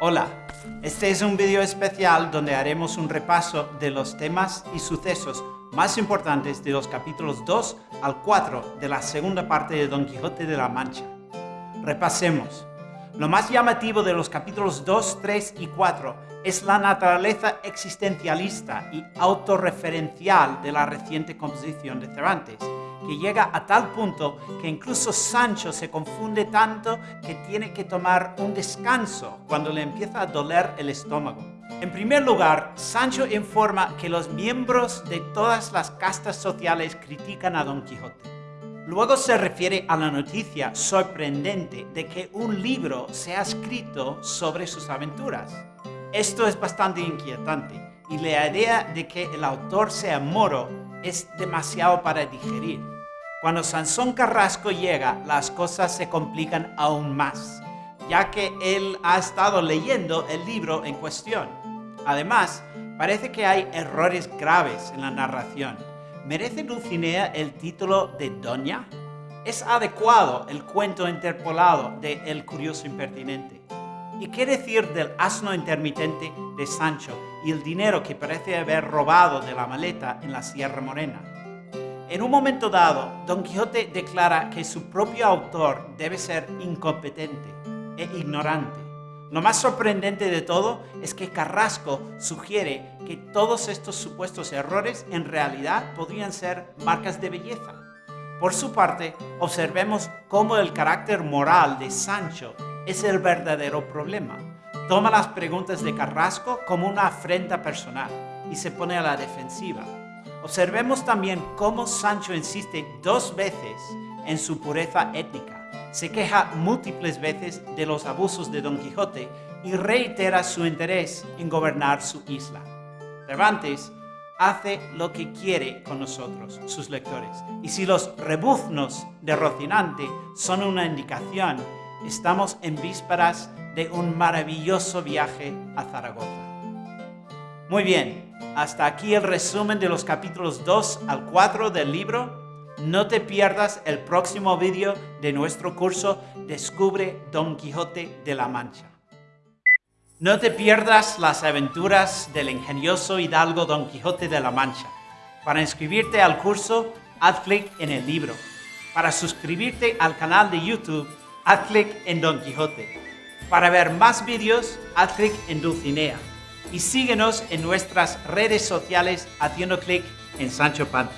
Hola, este es un vídeo especial donde haremos un repaso de los temas y sucesos más importantes de los capítulos 2 al 4 de la segunda parte de Don Quijote de la Mancha. Repasemos. Lo más llamativo de los capítulos 2, 3 y 4 es la naturaleza existencialista y autorreferencial de la reciente composición de Cervantes, que llega a tal punto que incluso Sancho se confunde tanto que tiene que tomar un descanso cuando le empieza a doler el estómago. En primer lugar, Sancho informa que los miembros de todas las castas sociales critican a Don Quijote. Luego se refiere a la noticia sorprendente de que un libro se ha escrito sobre sus aventuras. Esto es bastante inquietante y la idea de que el autor sea moro es demasiado para digerir. Cuando Sansón Carrasco llega, las cosas se complican aún más, ya que él ha estado leyendo el libro en cuestión. Además, parece que hay errores graves en la narración. ¿Merece Dulcinea el título de Doña? ¿Es adecuado el cuento interpolado de El Curioso Impertinente? ¿Y qué decir del asno intermitente de Sancho y el dinero que parece haber robado de la maleta en la Sierra Morena? En un momento dado, Don Quijote declara que su propio autor debe ser incompetente e ignorante. Lo más sorprendente de todo es que Carrasco sugiere que todos estos supuestos errores en realidad podrían ser marcas de belleza. Por su parte, observemos cómo el carácter moral de Sancho es el verdadero problema. Toma las preguntas de Carrasco como una afrenta personal y se pone a la defensiva. Observemos también cómo Sancho insiste dos veces en su pureza étnica. Se queja múltiples veces de los abusos de Don Quijote y reitera su interés en gobernar su isla. Cervantes hace lo que quiere con nosotros, sus lectores. Y si los rebuznos de Rocinante son una indicación, estamos en vísperas de un maravilloso viaje a Zaragoza. Muy bien, hasta aquí el resumen de los capítulos 2 al 4 del libro. No te pierdas el próximo vídeo de nuestro curso Descubre Don Quijote de la Mancha. No te pierdas las aventuras del ingenioso hidalgo Don Quijote de la Mancha. Para inscribirte al curso, haz clic en el libro. Para suscribirte al canal de YouTube, haz clic en Don Quijote. Para ver más vídeos, haz clic en Dulcinea y síguenos en nuestras redes sociales haciendo clic en Sancho Panza.